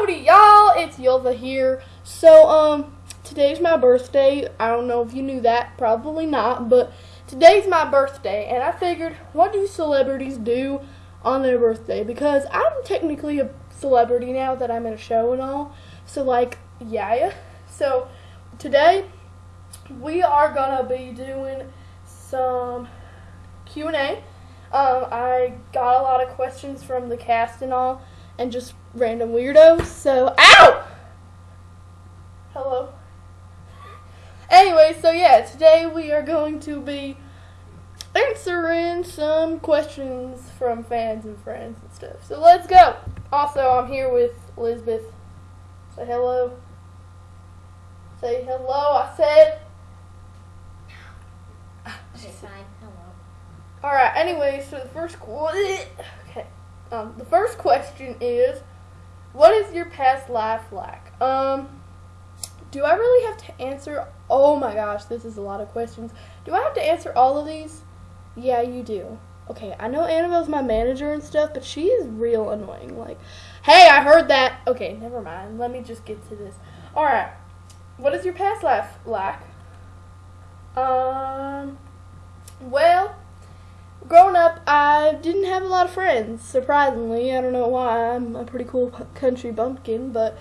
Howdy, y'all! It's Yulva here. So, um, today's my birthday. I don't know if you knew that, probably not, but today's my birthday, and I figured, what do celebrities do on their birthday? Because I'm technically a celebrity now that I'm in a show and all. So, like, yeah. So, today we are gonna be doing some Q and A. Um, I got a lot of questions from the cast and all, and just random weirdo. So, ow! Hello. Anyway, so yeah, today we are going to be answering some questions from fans and friends and stuff. So let's go. Also, I'm here with Elizabeth. Say hello. Say hello. I said. Okay, fine. Hello. All right. Anyway, so the first qu- okay, um, the first question is, what is your past life like? Um, do I really have to answer? Oh my gosh, this is a lot of questions. Do I have to answer all of these? Yeah, you do. Okay, I know Annabelle's my manager and stuff, but she is real annoying. Like, hey, I heard that. Okay, never mind. Let me just get to this. All right. What is your past life like? Um, well, growing up, I didn't have a lot of friends. Surprisingly, I don't know why. I'm a pretty cool country bumpkin, but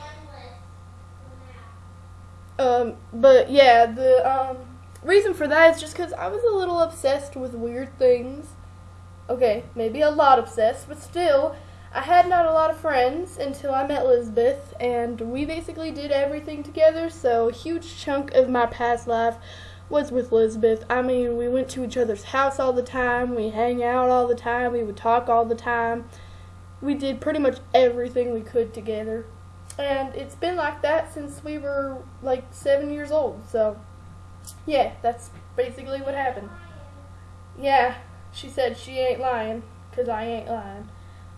um, but yeah, the um reason for that is just because I was a little obsessed with weird things. Okay, maybe a lot obsessed, but still, I had not a lot of friends until I met Elizabeth, and we basically did everything together. So a huge chunk of my past life was with Elizabeth. I mean, we went to each other's house all the time. We hang out all the time. We would talk all the time. We did pretty much everything we could together. And it's been like that since we were like seven years old. So, yeah, that's basically what happened. Yeah, she said she ain't lying, because I ain't lying.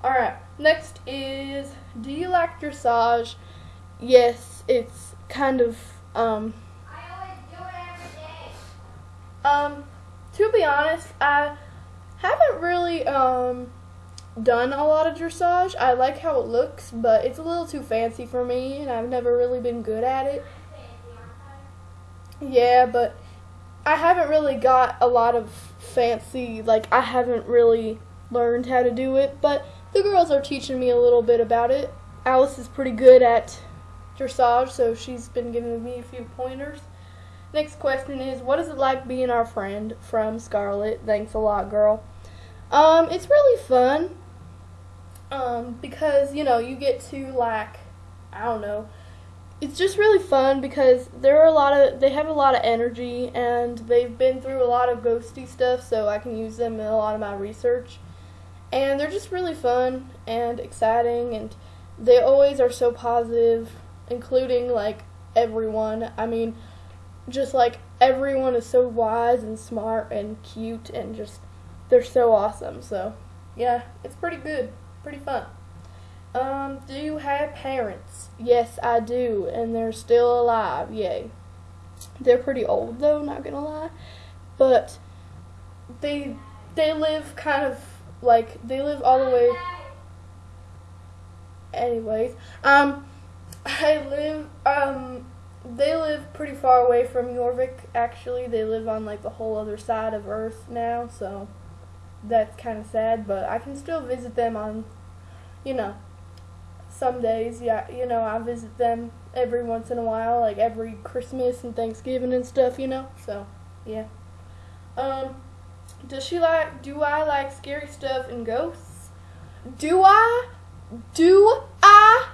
Alright, next is Do you like dressage? Yes, it's kind of, um, I always do it every day. Um, to be honest, I haven't really, um, done a lot of dressage. I like how it looks, but it's a little too fancy for me, and I've never really been good at it. Yeah, but I haven't really got a lot of fancy, like, I haven't really learned how to do it, but the girls are teaching me a little bit about it. Alice is pretty good at dressage, so she's been giving me a few pointers. Next question is, what is it like being our friend from Scarlet? Thanks a lot, girl. Um, it's really fun. Um, because, you know, you get to like I don't know. It's just really fun because there are a lot of they have a lot of energy and they've been through a lot of ghosty stuff, so I can use them in a lot of my research. And they're just really fun and exciting and they always are so positive, including like everyone. I mean, just like everyone is so wise and smart and cute and just they're so awesome. So, yeah, it's pretty good, pretty fun. Um, do you have parents? Yes, I do, and they're still alive. Yay. They're pretty old though, not gonna lie, but they they live kind of like they live all the way. Anyways, um, I live um they live pretty far away from Jorvik. Actually, they live on like the whole other side of Earth now, so that's kind of sad. But I can still visit them on, you know, some days. Yeah, you know, I visit them every once in a while, like every Christmas and Thanksgiving and stuff. You know, so yeah. Um, does she like? Do I like scary stuff and ghosts? Do I? Do I?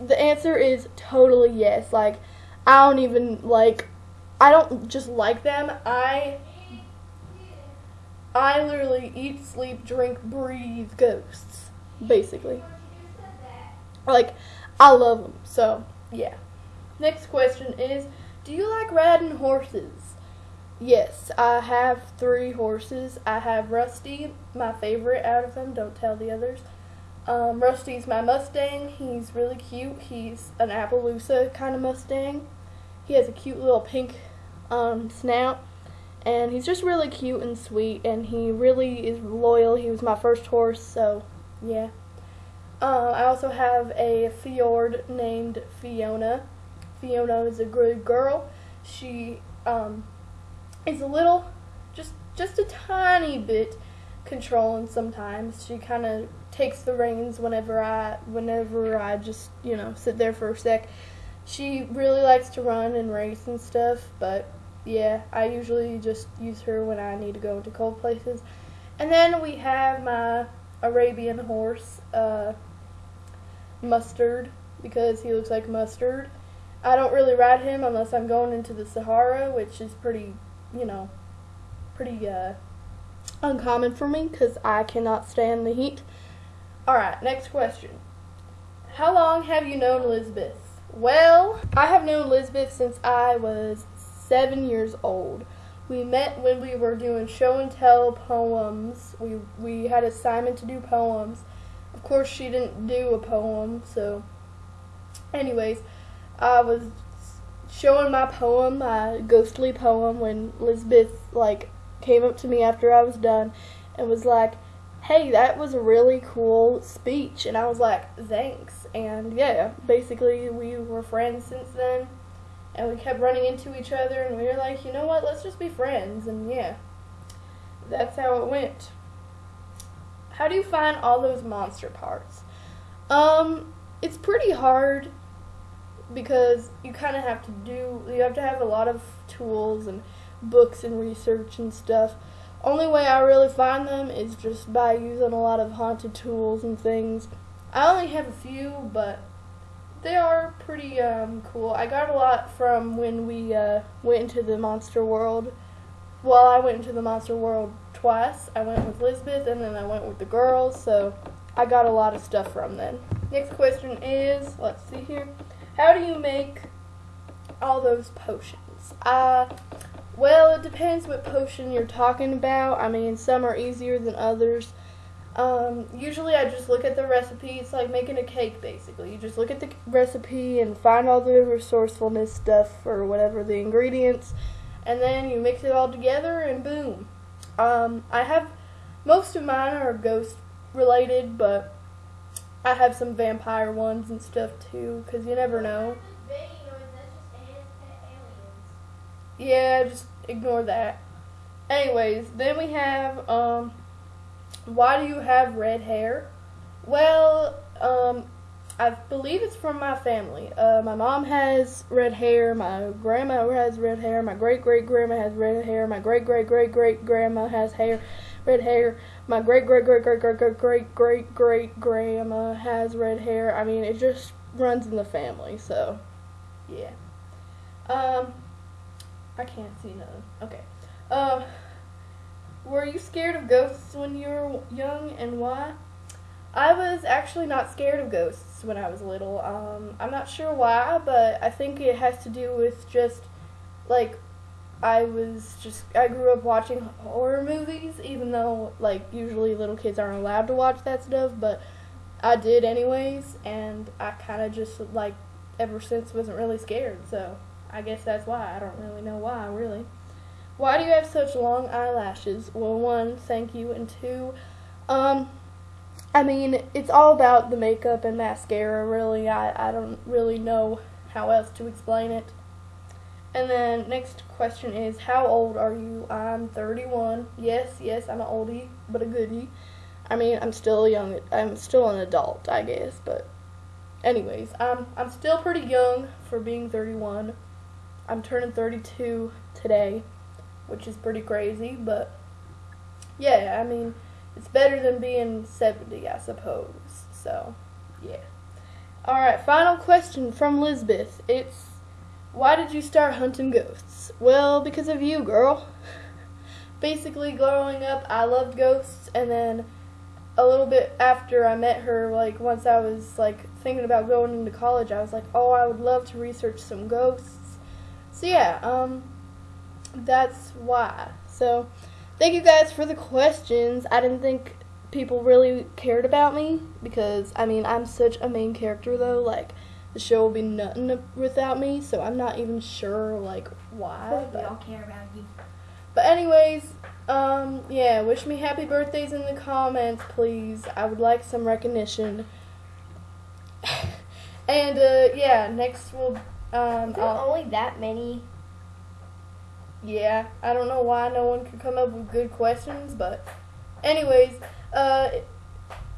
The answer is totally yes. Like, I don't even like. I don't just like them. I. I literally eat, sleep, drink, breathe ghosts, basically. Like, I love them. So, yeah. Next question is Do you like riding horses? Yes, I have three horses. I have Rusty, my favorite out of them. Don't tell the others. Um, Rusty's my Mustang. He's really cute. He's an Appaloosa kind of Mustang. He has a cute little pink um, snout. And he's just really cute and sweet. And he really is loyal. He was my first horse. So, yeah. Uh, I also have a fjord named Fiona. Fiona is a good girl. She um, is a little, just just a tiny bit controlling sometimes. She kind of takes the reins whenever I whenever I just you know sit there for a sec. She really likes to run and race and stuff, but yeah, I usually just use her when I need to go into cold places. And then we have my Arabian horse, uh, Mustard, because he looks like mustard. I don't really ride him unless I'm going into the Sahara, which is pretty, you know, pretty uh, uncommon for me because I cannot stand the heat. Alright, next question. How long have you known Elizabeth? Well, I have known Elizabeth since I was seven years old. We met when we were doing show and tell poems. We we had assignment to do poems. Of course, she didn't do a poem, so. Anyways, I was showing my poem, my ghostly poem, when Elizabeth like came up to me after I was done and was like, "Hey, that was a really cool speech," and I was like, "Thanks." And yeah, basically we were friends since then. And we kept running into each other. And we were like you know what? Let's just be friends. And yeah that's how it went. How do you find all those monster parts? Um it's pretty hard because you kind of have to do you have to have a lot of tools and books and research and stuff only way i really find them is just by using a lot of haunted tools and things i only have a few but they are pretty um, cool. I got a lot from when we uh, went into the monster world. Well, I went into the monster world twice. I went with Elizabeth and then I went with the girls, so I got a lot of stuff from then. Next question is, let's see here. How do you make all those potions? Uh, well, it depends what potion you're talking about. I mean, some are easier than others. Um, usually I just look at the recipe. It's like making a cake, basically. You just look at the recipe and find all the resourcefulness stuff or whatever the ingredients, and then you mix it all together and boom. Um, I have most of mine are ghost related, but I have some vampire ones and stuff too, because you never know. Yeah, just ignore that. Anyways, then we have um why do you have red hair? Well, um, I believe it's from my family. Uh, my mom has red hair. My grandma has red hair. My great great grandma has red hair. My great great great great grandma has hair, red hair. My great great great great great great great great great grandma has red hair. I mean, it just runs in the family. So, yeah. Um, I can't see none. Okay. Um. Were you scared of ghosts when you were young and why? I was actually not scared of ghosts when I was little. Um, I'm not sure why, but I think it has to do with just like I was just I grew up watching horror movies, even though like usually little kids aren't allowed to watch that stuff, but I did anyways, and I kind of just like ever since wasn't really scared. So I guess that's why. I don't really know why really. Why do you have such long eyelashes? Well, one, thank you, and two, um, I mean, it's all about the makeup and mascara, really. I, I don't really know how else to explain it. And then next question is, how old are you? I'm 31. Yes, yes, I'm an oldie, but a goodie. I mean, I'm still young. I'm still an adult, I guess, but anyways, I'm I'm still pretty young for being 31. I'm turning 32 today which is pretty crazy, but yeah, I mean, it's better than being 70, I suppose. So, yeah. Alright, final question from Lisbeth. It's why did you start hunting ghosts? Well, because of you, girl. Basically, growing up, I loved ghosts, and then a little bit after I met her, like once I was like thinking about going into college, I was like, oh, I would love to research some ghosts. So yeah, um, that's why. So, thank you guys for the questions. I didn't think people really cared about me because I mean I'm such a main character though. Like the show will be nothing without me, so I'm not even sure like why. We all care about you. But anyways, um, yeah, wish me happy birthdays in the comments, please. I would like some recognition And uh, yeah, next we'll um, There I'll- only that many. yeah, I don't know why no one could come up with good questions, but anyways, uh,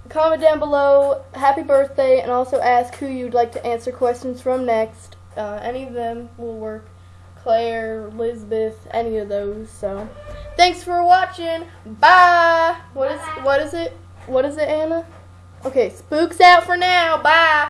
comment down below happy birthday and also ask who you'd like to answer questions from next. Uh, any of them will work. Claire, Elizabeth, any of those. So, thanks for watching. Bye. What is Bye. what is it? What is it, Anna? Okay, spooks out for now. Bye.